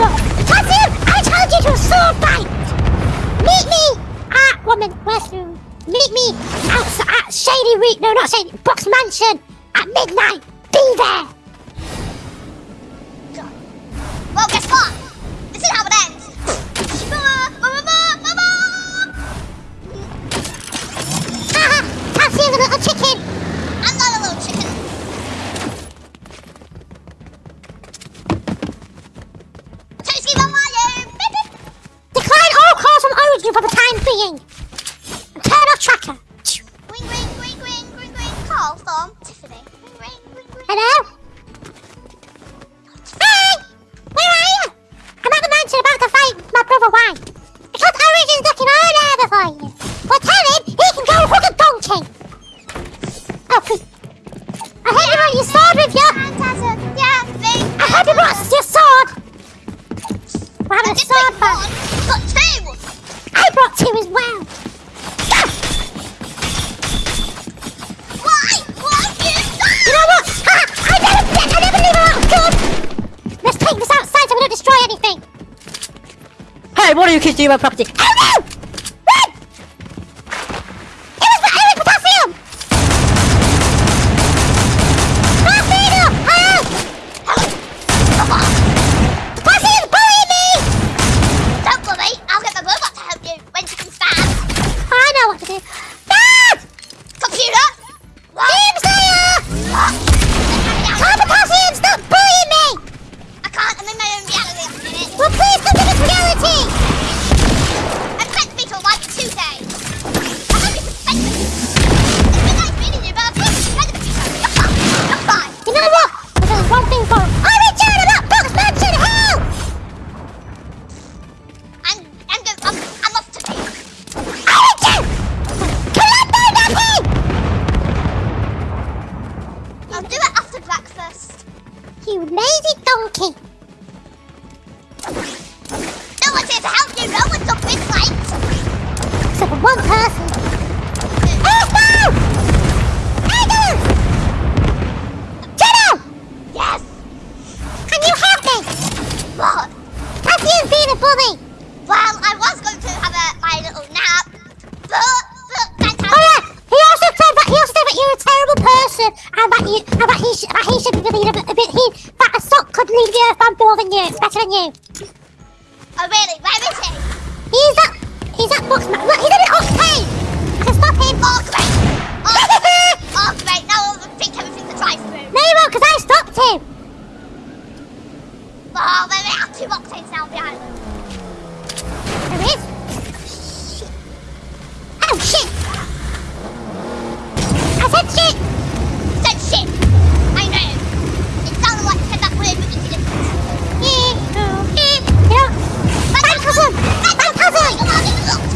stop. I told you to sword fight. Meet me at woman restroom. Meet me at Shady Reek. No, not Shady. Box Mansion at midnight. Be there. Well, guess what? what are you kids doing my property? Listen, I bet you, I bet he, sh he should be really a bit. He, that a sock could leave the earth more than you. Better than you. Oh really? Where is he? He's up. He's up Boxman. Look, he's in an octane. I can stop him. Oh great. Oh, oh great. Now I'll drink everything that drives through. No, you won't, because I stopped him. Oh, there are two octanes now behind the island. There is. Oh shit. I said shit shit! I know. It's sounded like I said that word, but it didn't. Yeah. Yeah. Yeah. My cousin! My cousin!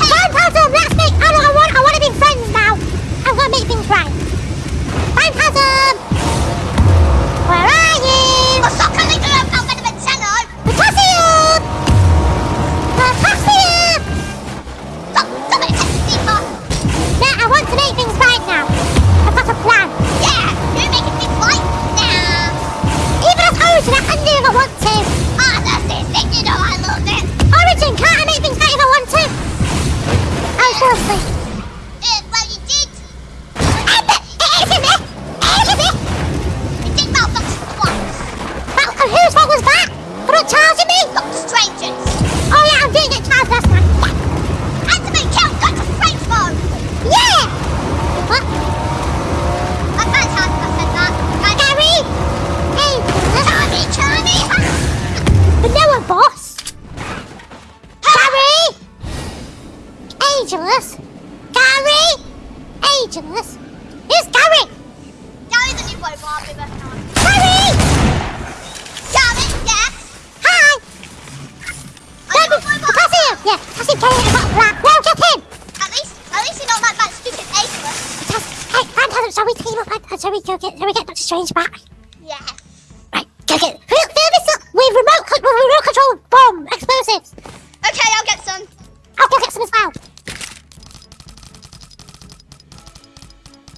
Strangers. Yes. Right, go get it. Fill, this up with remote, with remote control bomb explosives. Okay, I'll get some. I'll go get some as well.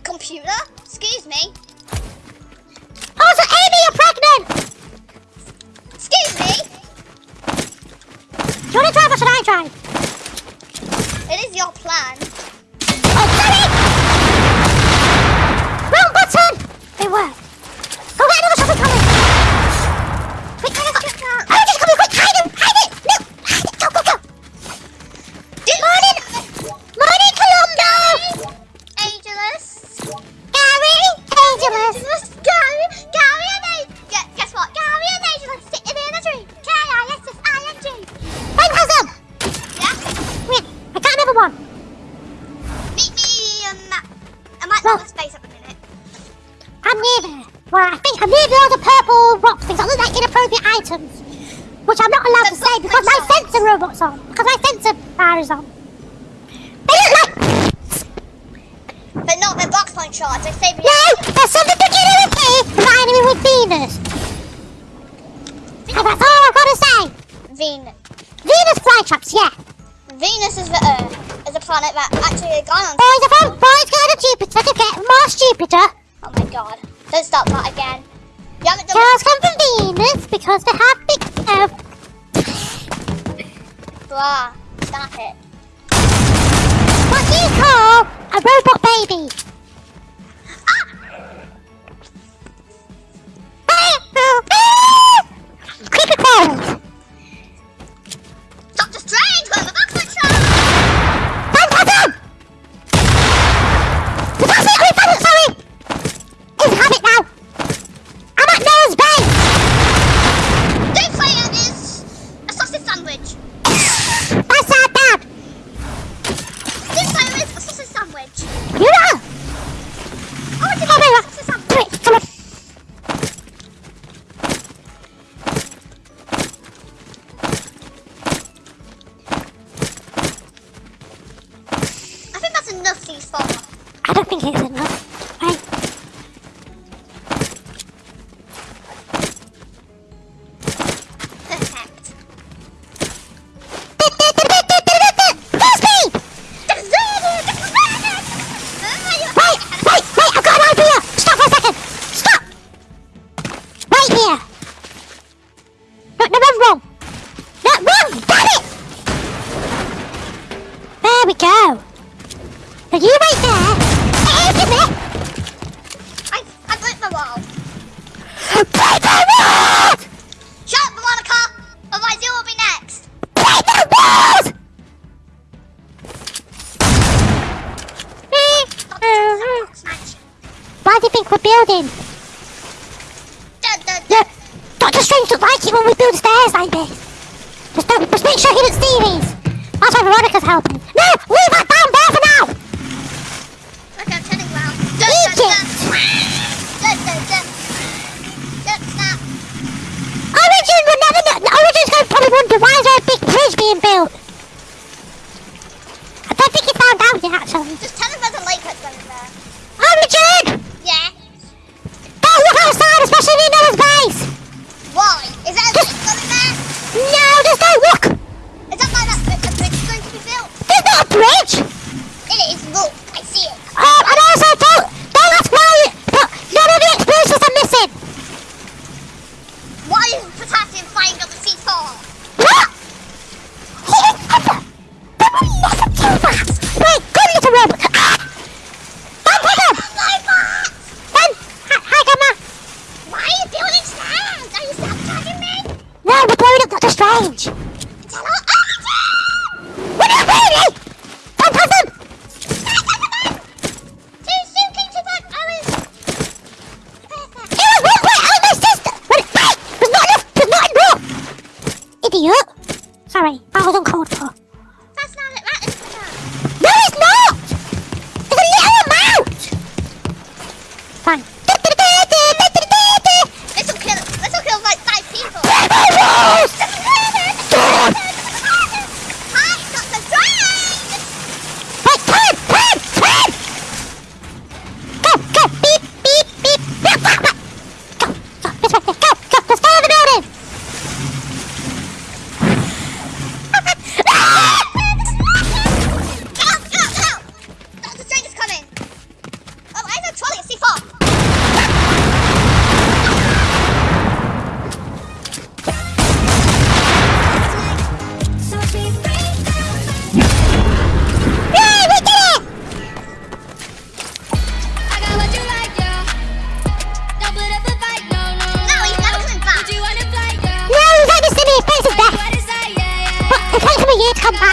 Computer? Excuse me. Oh, so Amy, you're pregnant! Excuse me? Do you want to drive or should I drive? It is your plan. Oh, sorry! Wrong button! It worked. Venus is the Earth, is a planet that actually gone on. Boys, I found planets going to Jupiter. Let's get Mars, Jupiter. Oh my god. Don't start that again. You haven't done Girls come from Venus because they have big Earth. Blah. Stop it. What do you call a robot baby? Ah! ah! ah! ah! Creepy crawls!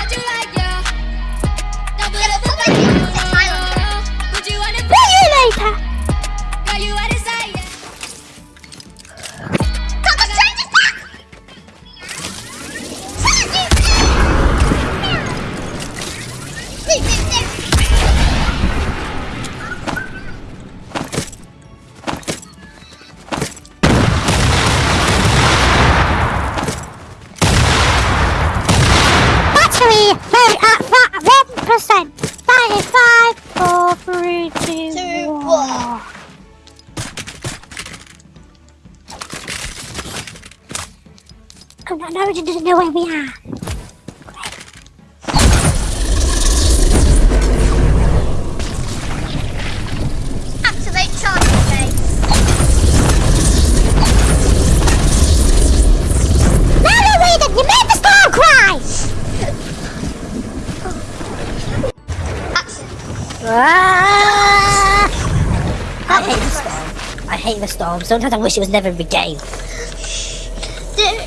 chứ doesn't know where we are. That you made the storm cry! Ah! I hate the storm. I hate the storm. Sometimes I wish it was never in the game.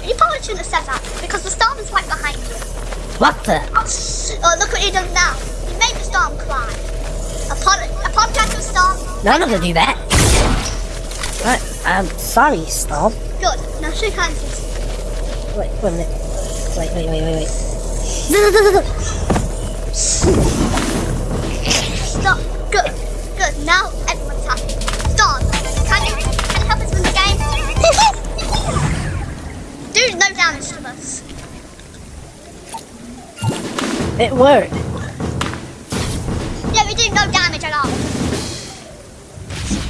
You probably shouldn't have said that because the storm is right behind you. What the? Oh, look what you've done now. You made the storm cry. Apolo- apologize to the storm. No, I'm not gonna do that. Right, um, I'm sorry, Storm. Good. Now shake hands. Wait, wait a minute. Wait, wait, wait, wait, wait. Stop. Good. Good. Now It worked. Yeah, we do no damage at all.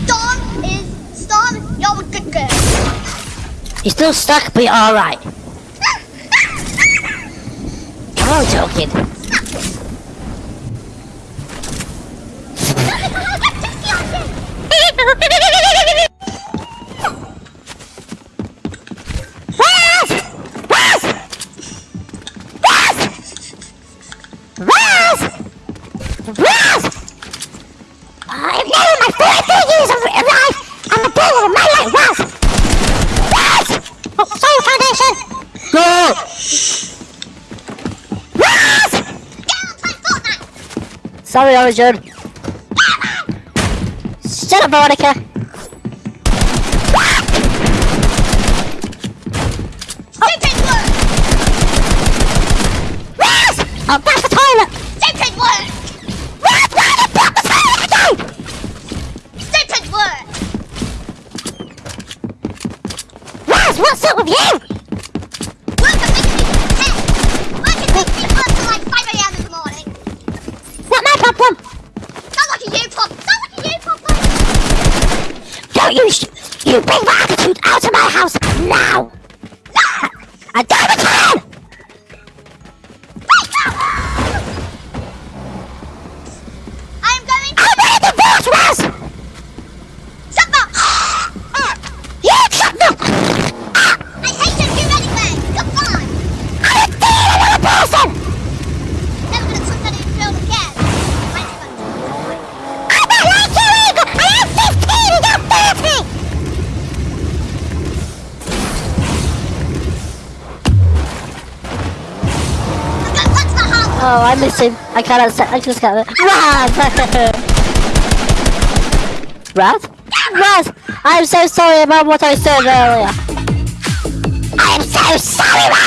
Storm is Storm. You're a good girl. You're still stuck, but you're alright. I'm only joking. Raz! Sorry, Origin. Shut up, Veronica. Stupid word. Raz! Oh, that's the toilet! Stupid word. Did you block the toilet again? Stupid word. Raz, what's up with you? Work at making me ten. Work at making me work till like 5 a.m. in the morning. Not my problem. Sounds like a you problem. Sounds like a you problem. Don't you sh- you I miss him. I cannot. se- I just can't. Raz? Raz! I'm so sorry about what I said earlier. I am so sorry, Raz!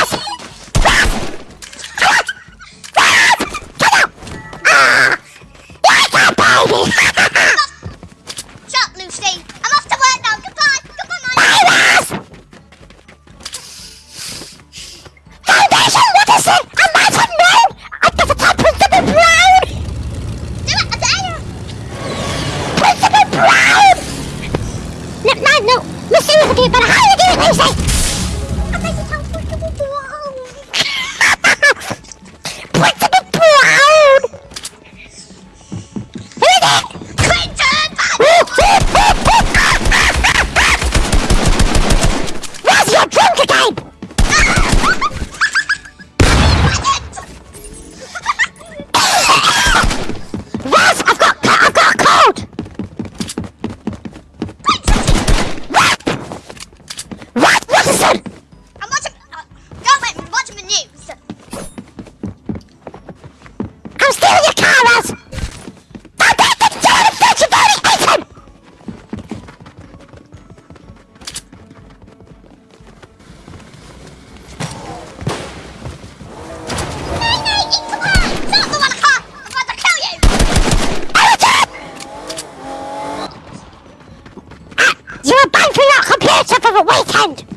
weekend.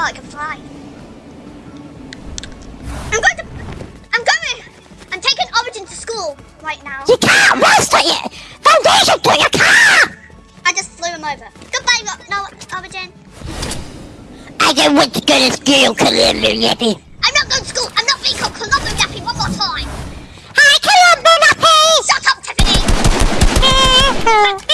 Oh, I can fly. I'm going to... I'm going! I'm taking Origin to school right now. You can't master it! Foundation to your car! I just flew him over. Goodbye, Ro no, Origin. I don't want to go to school, Columbo Yappy. I'm not going to school. I'm not being called Colombo Yappy one more time. Hi, Columbo Yappy! Shut up, Tiffany!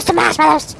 Mr. marshmallows.